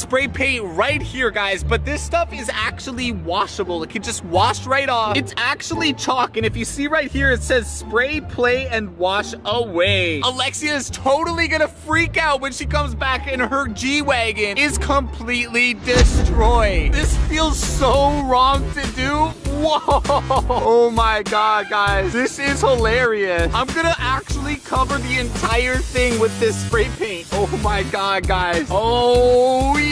spray paint right here, guys, but this stuff is actually washable. It can just wash right off. It's actually chalk, and if you see right here, it says spray, play, and wash away. Alexia is totally gonna freak out when she comes back and her G-Wagon is completely destroyed. This feels so wrong to do. Whoa! Oh my god, guys. This is hilarious. I'm gonna actually cover the entire thing with this spray paint. Oh my god, guys. Oh yeah.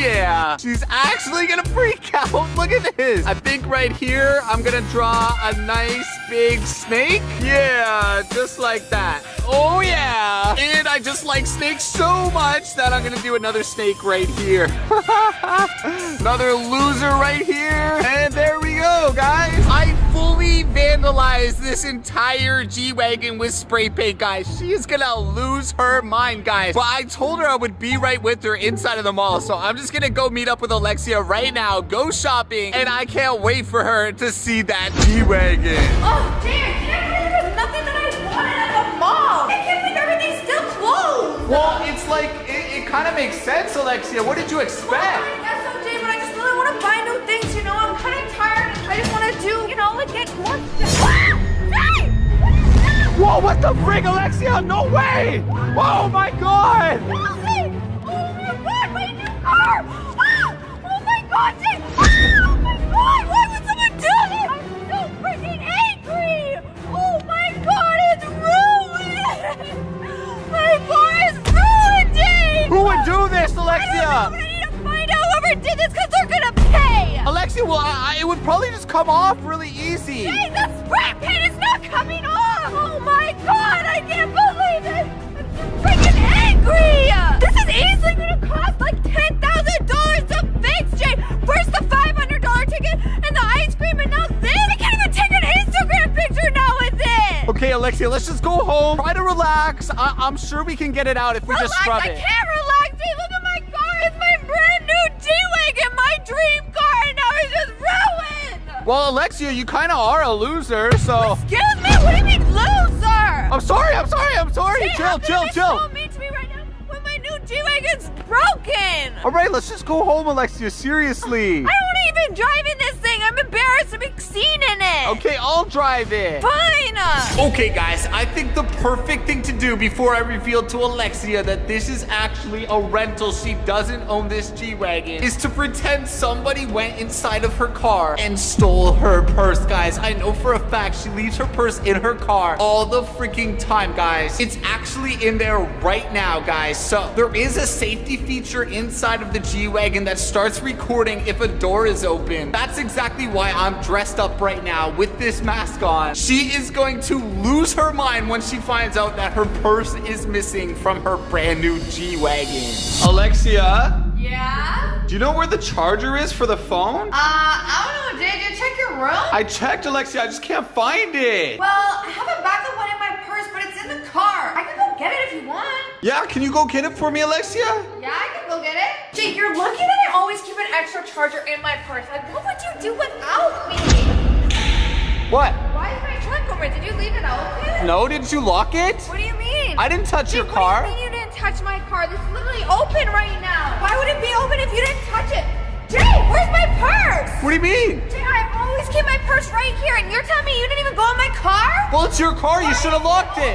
She's actually gonna freak out. Look at this. I think right here, I'm gonna draw a nice big snake. Yeah, just like that. Oh yeah. And I just like snakes so much that I'm gonna do another snake right here. another loser right here. And there we go, guys. I fully vandalized this entire G-Wagon with spray paint, guys. She is gonna lose her mind, guys. But I told her I would be right with her inside of the mall. So I'm just gonna go meet up with Alexia right now, go shopping, and I can't wait for her to see that G-Wagon. Oh, dear, can't believe there's nothing that I wanted at the mall. I can't believe everything's still closed. Well, it's like, it, it kind of makes sense, Alexia. What did you Well, expect? I Whoa, what the frig, Alexia? No way! Oh my god! Help me! Oh my god, my new car! Would probably just come off really easy. Jay, the spray paint is not coming off! Oh my god, I can't believe it! I'm freaking angry! This is easily gonna cost like $10,000 to fix, Jay! First the $500 ticket and the ice cream and now this! I can't even take an Instagram picture now with it! Okay, Alexia, let's just go home. Try to relax. I, I'm sure we can get it out if we just Relax, scrub it. Well, Alexia, you kind of are a loser, so. Excuse me, what do you mean loser? I'm sorry, I'm sorry, I'm sorry. Jay, chill, chill, you chill. so mean to me right now when my new G-Wagon's broken? All right, let's just go home, Alexia. Seriously. I don't even drive in this thing. I'm embarrassed to be seen in it. Okay, I'll drive it. Fine. Okay, guys, I think the perfect thing to do before I reveal to Alexia that this is actually a rental, she doesn't own this G-Wagon, is to pretend somebody went inside of her car and stole her purse, guys. I know for a fact she leaves her purse in her car all the freaking time, guys. It's actually in there right now, guys. So there is a safety feature inside of the G-Wagon that starts recording if a door is open. That's exactly why I'm dressed up right now with this mask on. She is going to lose her mind when she finds out that her purse is missing from her brand new G-Wagon. Alexia, Yeah? do you know where the charger is for the phone? Uh, I don't know, Jay. Did you check your room? I checked, Alexia. I just can't find it. well, I have a backup one in my purse, but it's in the car. I can go get it if you want. Yeah, can you go get it for me, Alexia? Yeah, I can go get it. Jake, you're lucky that I always keep an extra charger in my purse. Like, what would you do without me? What? Why is my trunk open? Did you leave it open? No, did you lock it? What do you mean? I didn't touch your car. What do you mean you didn't touch my car? This is literally open right now. Why would it be open if you didn't touch it? Jay, where's my purse? What do you mean? Jay, I always keep my purse right here, and you're telling me you didn't even go in my car? Well, it's your car. You should have locked it.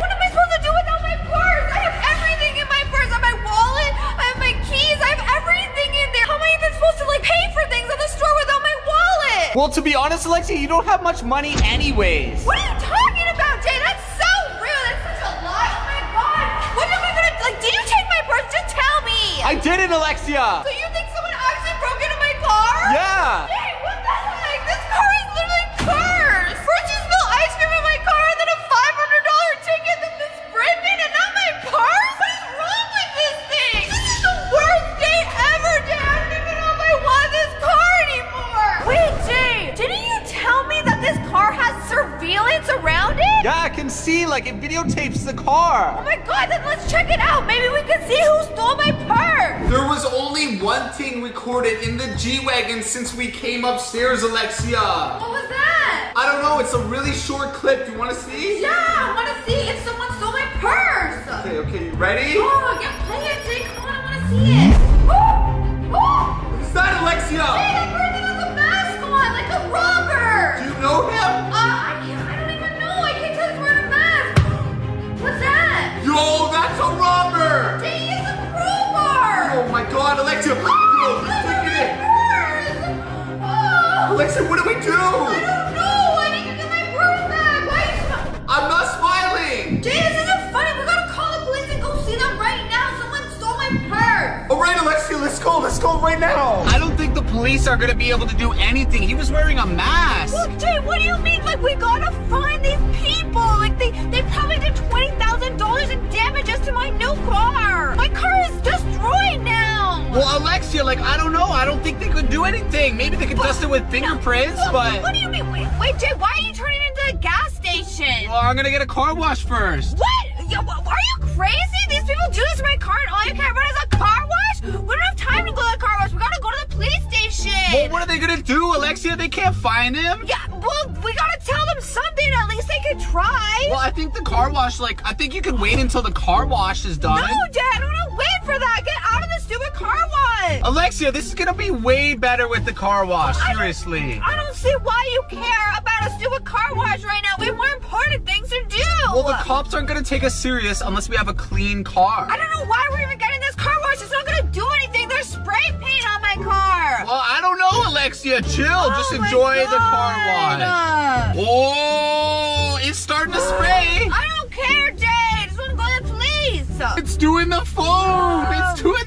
Well, to be honest, Alexia, you don't have much money anyways. What are you talking about, Jay? That's so rude. That's such a lie. Oh my god. What am I gonna like? Did you take my purse? Just tell me. I didn't, Alexia. So you think someone actually broke into my car? Yeah. like it videotapes the car. Oh my god, then let's check it out. Maybe we can see who stole my purse. There was only one thing recorded in the G-Wagon since we came upstairs, Alexia. What was that? I don't know. It's a really short clip. You want to see? Yeah, I want to see if someone stole my purse. Okay, okay. You ready? Oh, yeah, play it, Jay. Come on, I want to see it. It's that, Alexia. Jake, that person has a mask on, like a robber. Do you know him? Oh, Alexia, what do we I do? don't know. I need to get my purse back. Why are you smi- I'm not smiling. Jay, this isn't funny. We gotta call the police and go see them right now. Someone stole my purse. All right, Alexia, let's go. Let's go right now. I don't think the police are gonna be able to do anything. He was wearing a mask. Look, Jay, what do you mean? Like, we gotta find these people. Like, they, they probably did $20,000 in damages to my new car. My car is destroyed now. Well, Alexia, like, I don't know. I don't think they could do anything. Maybe they could dust it with fingerprints, Look, but. What do you mean? Wait, wait, Jay, why are you turning into a gas station? Well, I'm gonna get a car wash first. What? Yo, are you crazy? These people do this to my car and all you care about is a car wash? We don't have time to go to the car wash. We gotta go to the police station. Well, what are they gonna do, Alexia? They can't find him. Yeah, well, we gotta tell them something. At least they could try. Well, I think the car wash, like, I think you can wait until the car wash is done. no, Dad, this is gonna be way better with the car wash. I don't- Seriously. I don't see why you care about us doing a car wash right now. We have more important things to do. Well, the cops aren't gonna take us serious unless we have a clean car. I don't know why we're even getting this car wash. It's not gonna do anything. There's spray paint on my car. Well, I don't know, Alexia. Chill. Oh just Oh my enjoy the car wash. Oh, it's starting to spray. I don't care, Jay. I just want to go to the police. It's doing the foam. It's oh. doing the foam.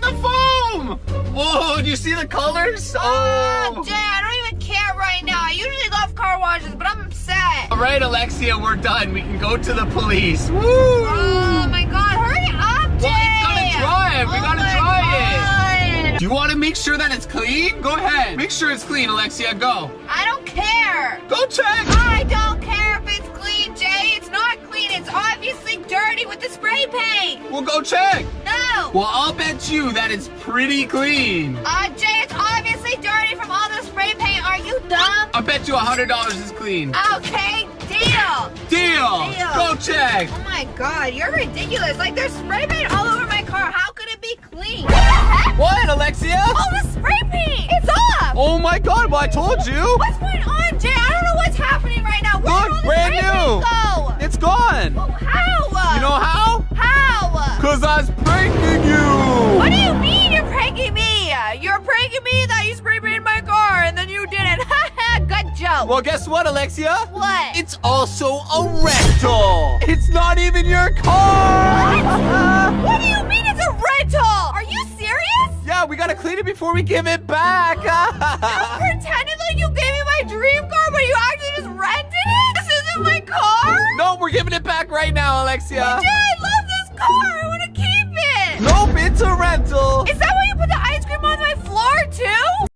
Do you see the colors? Ah, oh, Oh. Jay, I don't even care right now. I usually love car washes, but I'm upset. All right, Alexia, we're done. We can go to the police. Woo! Oh my God! Hurry up, Jay. Well, it's gonna dry. We oh gotta dry God. Do you want to make sure that it's clean? Go ahead. Make sure it's clean, Alexia. Go. I don't care. Go check. I don't care if it's clean, Jay. It's not clean. It's obviously dirty with the spray paint. We'll go check. No. Well, I'll bet you that it's pretty clean. Uh, Jay, it's obviously dirty from all the spray paint. Are you dumb? I'll bet you a $100 is clean. Okay, deal. Deal. Deal. Go check. Oh my god, you're ridiculous. Like, there's spray paint all over my car. How could it be clean? What the heck? What, Alexia? Oh, the spray paint! It's off! Oh my god, well, I told you. What's going on, Jay? You. What do you mean you're pranking me? You're pranking me that you spray painted my car and then you didn't. Good joke. Well, guess what, Alexia? what? It's also a rental. It's not even your car. what What do you mean it's a rental? Are you serious? yeah, we gotta clean it before we give it back. Pretending like you gave me my dream car, but you actually just rented it? This isn't my car? no, we're giving it back right now, Alexia. Jay, I love this car. I want rental. Is that why you put the ice cream on my floor too?